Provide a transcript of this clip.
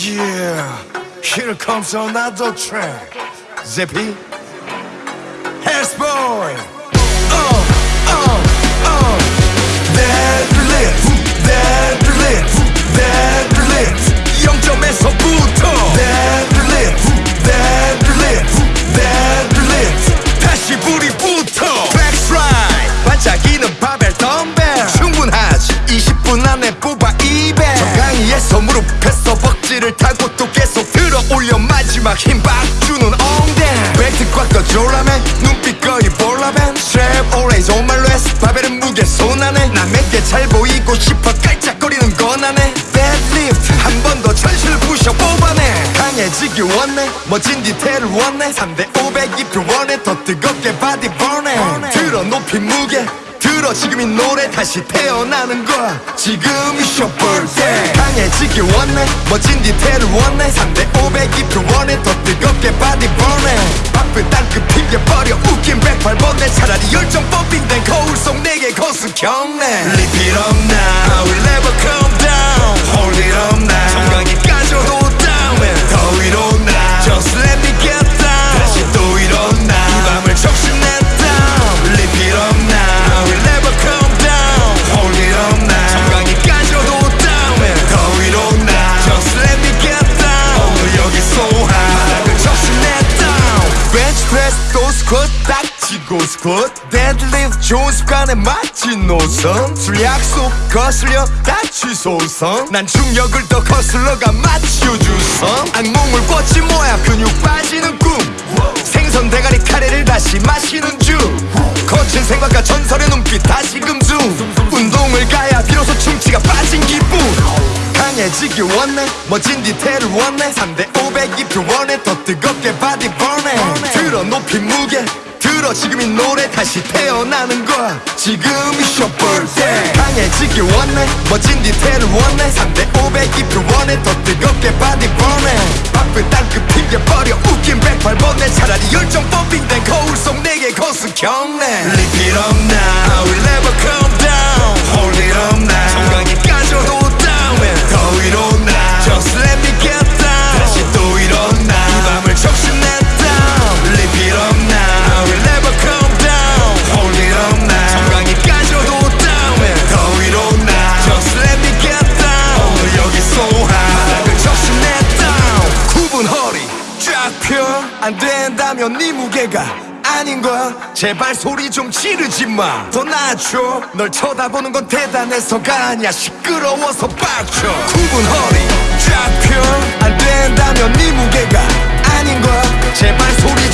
Yeah, here comes another track. Zippy, Hair's 벅지를 타고 또 계속 들어 올려 마지막 힘 빡 주는 엉덩. 벨트 꽉 꺼줘라면 눈빛 거의 볼라벤. Strap always on my wrist. 바벨은 무게 손 안에. 남에게 잘 보이고 싶어 깔짝거리는 건 안해. Deadlift 한 번 더 전신을 부셔 뽑아내. 강해지길 원해. 멋진 디테일을 원해. 3대 500 if you want it. 더 뜨겁게 body burning. 들어 높이 무게. 들어 지금 이 노래 다시 태어나는 거야. 지금이 승부 볼 때. 강해지길 원해. 멋진 디테일을 원해. 3대 500 if you want it 더 뜨겁게 body burning 바쁜 땅끝 핑계버려. 웃긴 108번에 차라리 열정 pumping된 거울 속 내게 거수 경례 딱 치고 squat Deadlift 좋은 습관에 맞진 노선. 술 약속 거슬려 다 취소선 난 중력을 더 거슬러가 맞춰주선. 악몽을 꿨지 뭐야 근육 빠지는 꿈. 생선 대가리 카레를 다시 마시는 중. 거친 생각과 전설의 눈빛 다시금 중 강해지길 원해. 멋진 디테일을 원해. 3대 500 if you want it 더 뜨겁게 body burning 들어 높이 무게. 들어 지금 이 노래. 다시 태어나는 거야. 지금이 승부 볼 때 강해지길 원해. 멋진 디테일을 원해. 3대 500 if you want it 더 뜨겁게 body burning 바쁜 땅끝 핑계버려. 웃긴 108번에 차라리 열정 pumping된 거울 속 내게 거수 경례. Lift it up now 안 된다면 네 무게가 아닌 거야 제발 소리 좀 지르지 마더 낮춰. 널 쳐다보는 건 대단해서가 아니야. 시끄러워서 빡쳐. 굽은 허리 쫙펴안 된다면 네 무게가 아닌 거야 제발 소리